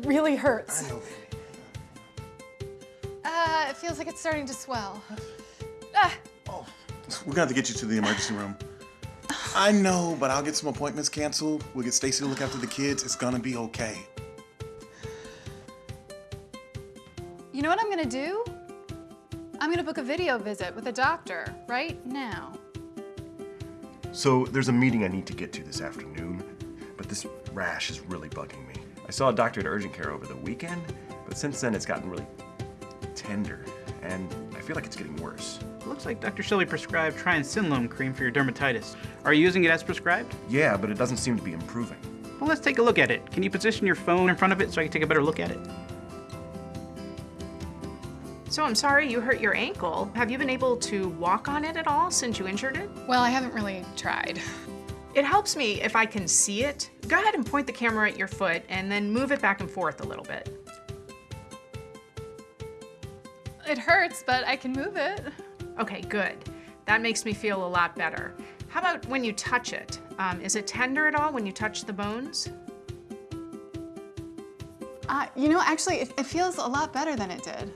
really hurts. I know. Uh, it feels like it's starting to swell. Ah, Oh, we're gonna have to get you to the emergency room. I know, but I'll get some appointments canceled. We'll get Stacy to look after the kids. It's gonna be okay. you know what I'm gonna do? I'm gonna book a video visit with a doctor right now. So there's a meeting I need to get to this afternoon, but this rash is really bugging me. I saw a doctor at urgent care over the weekend, but since then it's gotten really tender, and I feel like it's getting worse. It Looks like Dr. Shelby prescribed triamcinolone cream for your dermatitis. Are you using it as prescribed? Yeah, but it doesn't seem to be improving. Well, let's take a look at it. Can you position your phone in front of it so I can take a better look at it? So I'm sorry you hurt your ankle. Have you been able to walk on it at all since you injured it? Well, I haven't really tried. It helps me if I can see it. Go ahead and point the camera at your foot and then move it back and forth a little bit. It hurts, but I can move it. Okay, good. That makes me feel a lot better. How about when you touch it? Um, is it tender at all when you touch the bones? Uh, you know, actually, it, it feels a lot better than it did.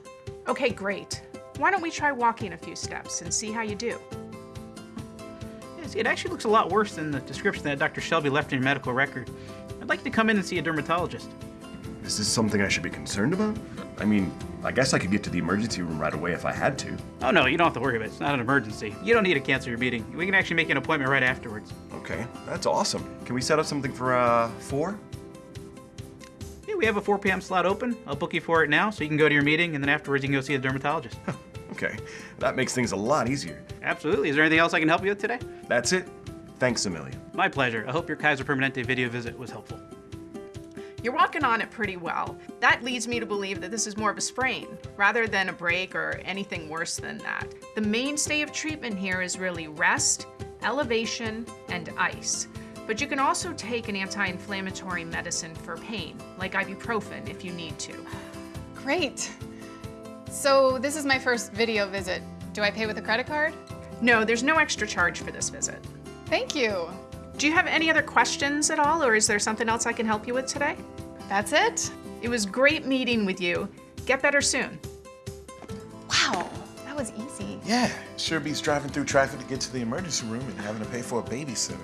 Okay, great. Why don't we try walking a few steps and see how you do? It actually looks a lot worse than the description that Dr. Shelby left in your medical record. I'd like to come in and see a dermatologist. Is this something I should be concerned about? I mean, I guess I could get to the emergency room right away if I had to. Oh no, you don't have to worry about it. It's not an emergency. You don't need to cancel your meeting. We can actually make an appointment right afterwards. Okay, that's awesome. Can we set up something for, uh, four? Yeah, we have a 4 p.m. slot open. I'll book you for it now so you can go to your meeting and then afterwards you can go see the dermatologist. Okay, that makes things a lot easier. Absolutely. Is there anything else I can help you with today? That's it. Thanks a million. My pleasure. I hope your Kaiser Permanente video visit was helpful. You're walking on it pretty well. That leads me to believe that this is more of a sprain rather than a break or anything worse than that. The mainstay of treatment here is really rest, elevation, and ice. But you can also take an anti-inflammatory medicine for pain, like ibuprofen if you need to. Great. So this is my first video visit. Do I pay with a credit card? No, there's no extra charge for this visit. Thank you. Do you have any other questions at all, or is there something else I can help you with today? That's it? It was great meeting with you. Get better soon. Wow, that was easy. Yeah, sure beats driving through traffic to get to the emergency room and having to pay for a babysitter.